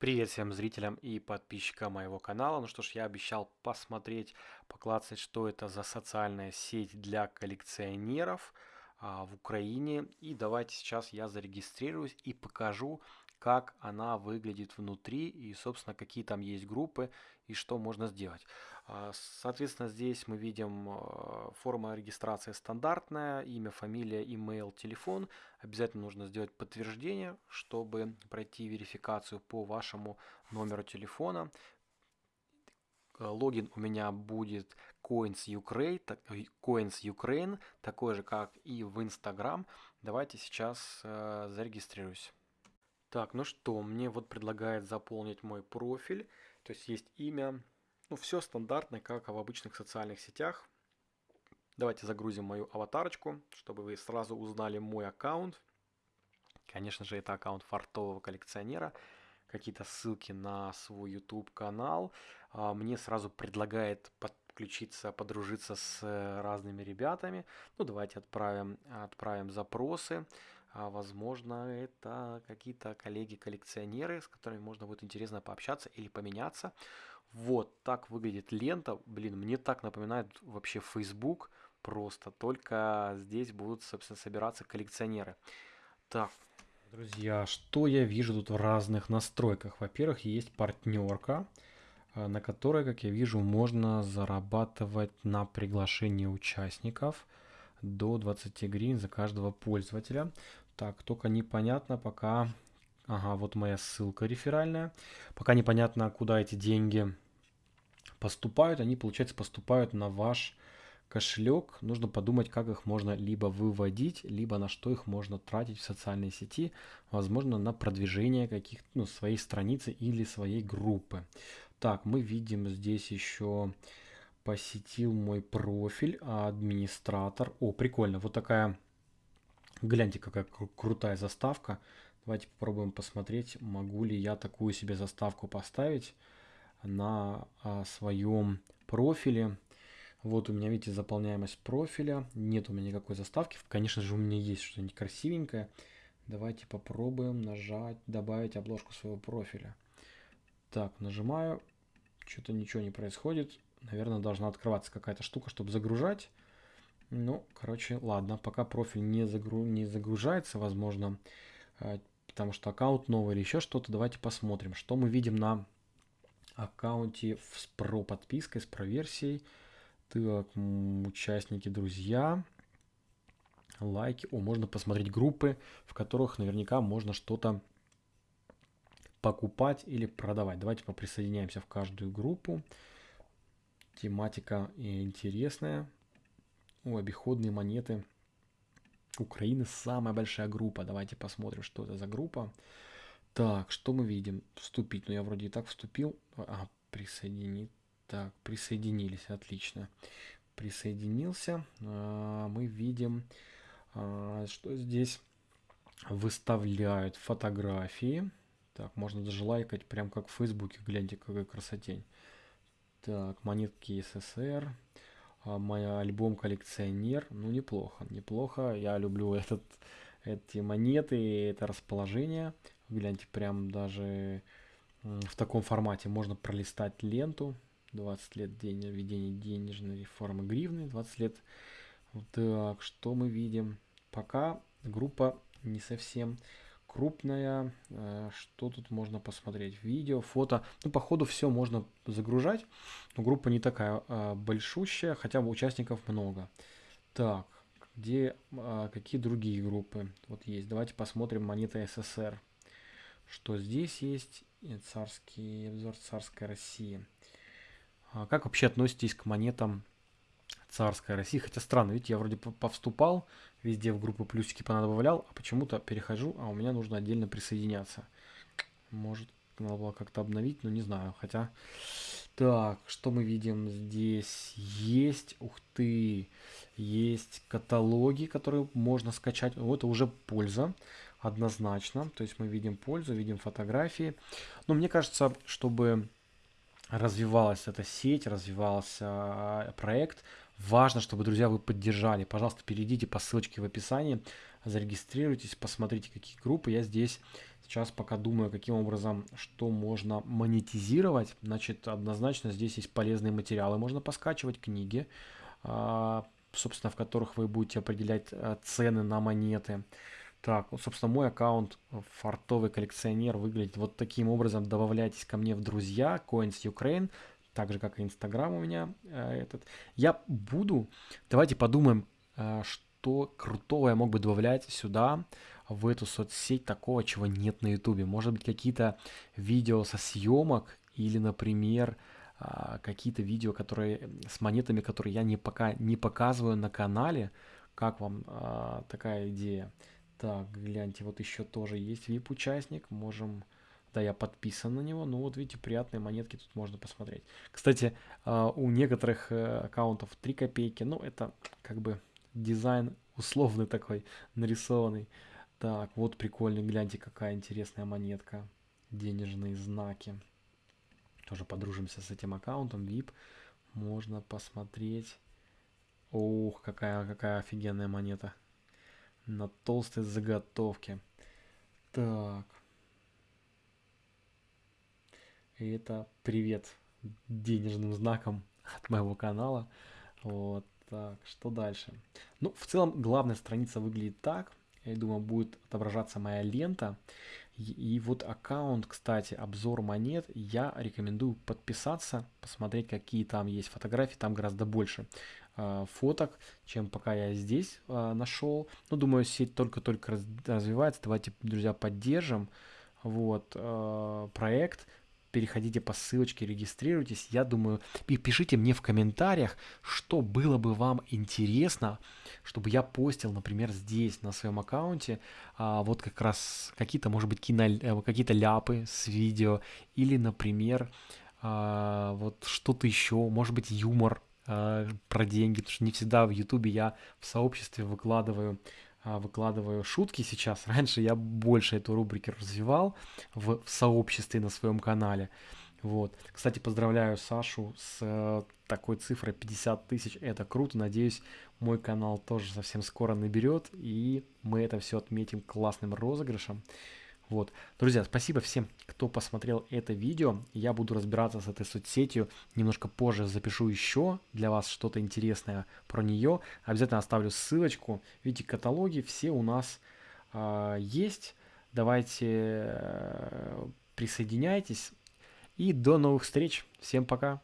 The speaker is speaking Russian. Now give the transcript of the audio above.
Привет всем зрителям и подписчикам моего канала. Ну что ж, я обещал посмотреть, поклацать, что это за социальная сеть для коллекционеров а, в Украине. И давайте сейчас я зарегистрируюсь и покажу, как она выглядит внутри и, собственно, какие там есть группы и что можно сделать. А, соответственно, здесь мы видим а, форма регистрации стандартная, имя, фамилия, email, телефон. Обязательно нужно сделать подтверждение, чтобы пройти верификацию по вашему номеру телефона. Э, логин у меня будет Coins Ukraine, э, Coins Ukraine, такой же, как и в Instagram. Давайте сейчас э, зарегистрируюсь. Так, ну что, мне вот предлагает заполнить мой профиль. То есть есть имя. Ну, все стандартно, как в обычных социальных сетях. Давайте загрузим мою аватарочку, чтобы вы сразу узнали мой аккаунт. Конечно же, это аккаунт фартового коллекционера. Какие-то ссылки на свой YouTube канал. А, мне сразу предлагает подключиться, подружиться с разными ребятами. Ну, давайте отправим, отправим запросы. А возможно, это какие-то коллеги-коллекционеры, с которыми можно будет интересно пообщаться или поменяться. Вот так выглядит лента. Блин, мне так напоминает вообще Facebook просто. Только здесь будут, собственно, собираться коллекционеры. Так, друзья, что я вижу тут в разных настройках? Во-первых, есть партнерка, э, на которой, как я вижу, можно зарабатывать на приглашение участников до 20 гривен за каждого пользователя. Так, только непонятно пока... Ага, вот моя ссылка реферальная. Пока непонятно, куда эти деньги поступают. Они, получается, поступают на ваш кошелек. Нужно подумать, как их можно либо выводить, либо на что их можно тратить в социальной сети. Возможно, на продвижение каких-то ну, своей страницы или своей группы. Так, мы видим здесь еще посетил мой профиль, администратор. О, прикольно, вот такая Гляньте, какая кру крутая заставка. Давайте попробуем посмотреть, могу ли я такую себе заставку поставить на а, своем профиле. Вот у меня, видите, заполняемость профиля. Нет у меня никакой заставки. Конечно же, у меня есть что-нибудь красивенькое. Давайте попробуем нажать, добавить обложку своего профиля. Так, нажимаю. Что-то ничего не происходит. Наверное, должна открываться какая-то штука, чтобы загружать. Ну, короче, ладно, пока профиль не, загру... не загружается, возможно, э, потому что аккаунт новый или еще что-то, давайте посмотрим, что мы видим на аккаунте с про подпиской, с про версией. Так, участники, друзья, лайки. О, можно посмотреть группы, в которых наверняка можно что-то покупать или продавать. Давайте поприсоединяемся в каждую группу. Тематика интересная. О, обиходные монеты. Украины самая большая группа. Давайте посмотрим, что это за группа. Так, что мы видим? Вступить. Ну, я вроде и так вступил. А, присоединить. Так, присоединились. Отлично. Присоединился. А, мы видим, а, что здесь выставляют фотографии. Так, можно даже лайкать, прям как в Фейсбуке. Гляньте, какая красотень. Так, монетки СССР. А, мой альбом коллекционер. Ну, неплохо, неплохо. Я люблю этот, эти монеты, это расположение. Гляньте, прям даже в таком формате можно пролистать ленту. 20 лет день введения денежной реформы гривны, 20 лет. Так, что мы видим? Пока группа не совсем крупная. Э, что тут можно посмотреть? Видео, фото. Ну, по ходу все можно загружать. Но группа не такая а, большущая, хотя бы участников много. Так, где, а, какие другие группы? Вот есть. Давайте посмотрим монеты СССР. Что здесь есть? Царский обзор царской России. А как вообще относитесь к монетам царская Россия. Хотя странно, видите, я вроде повступал, везде в группы плюсики понадобавлял, а почему-то перехожу, а у меня нужно отдельно присоединяться. Может, надо было как-то обновить, но не знаю. Хотя, так, что мы видим здесь? Есть, ух ты, есть каталоги, которые можно скачать. Вот это уже польза, однозначно. То есть мы видим пользу, видим фотографии. Но мне кажется, чтобы развивалась эта сеть, развивался проект, Важно, чтобы, друзья, вы поддержали. Пожалуйста, перейдите по ссылочке в описании, зарегистрируйтесь, посмотрите, какие группы. Я здесь сейчас пока думаю, каким образом, что можно монетизировать. Значит, однозначно здесь есть полезные материалы, можно поскачивать книги, а, собственно, в которых вы будете определять э, цены на монеты. Так, собственно, мой аккаунт фартовый коллекционер выглядит вот таким образом. Добавляйтесь ко мне в друзья, Coins Ukraine, так же, как и Инстаграм у меня э, этот. Я буду, давайте подумаем, э, что крутого я мог бы добавлять сюда, в эту соцсеть, такого, чего нет на Ютубе. Может быть, какие-то видео со съемок или, например, э, какие-то видео, которые с монетами, которые я не пока не показываю на канале. Как вам э, такая идея? Так, гляньте, вот еще тоже есть VIP-участник. Можем... Да, я подписан на него. Ну вот видите, приятные монетки тут можно посмотреть. Кстати, а, у некоторых э, аккаунтов 3 копейки. Ну, это как бы дизайн условный такой, нарисованный. Так, вот прикольный, гляньте, какая интересная монетка. Денежные знаки. Тоже подружимся с этим аккаунтом, VIP. Можно посмотреть. Ух, какая, какая офигенная монета на толстой заготовке. Так. И это привет денежным знаком от моего канала. Вот так, что дальше? Ну, в целом, главная страница выглядит так. Я думаю, будет отображаться моя лента. И, и вот аккаунт, кстати, обзор монет, я рекомендую подписаться, посмотреть, какие там есть фотографии, там гораздо больше э, фоток, чем пока я здесь э, нашел. Ну, думаю, сеть только-только раз, развивается, давайте, друзья, поддержим вот э, проект, переходите по ссылочке, регистрируйтесь. Я думаю, и пишите мне в комментариях, что было бы вам интересно, чтобы я постил, например, здесь на своем аккаунте, а, вот как раз какие-то, может быть, кино, э, какие-то ляпы с видео, или, например, а, вот что-то еще, может быть, юмор а, про деньги, потому что не всегда в Ютубе я в сообществе выкладываю выкладываю шутки сейчас. Раньше я больше эту рубрику развивал в, в сообществе на своем канале. Вот. Кстати, поздравляю Сашу с э, такой цифрой 50 тысяч. Это круто. Надеюсь, мой канал тоже совсем скоро наберет. И мы это все отметим классным розыгрышем. Вот. Друзья, спасибо всем, кто посмотрел это видео. Я буду разбираться с этой соцсетью. Немножко позже запишу еще для вас что-то интересное про нее. Обязательно оставлю ссылочку. Видите, каталоги все у нас э, есть. Давайте э, присоединяйтесь. И до новых встреч. Всем пока.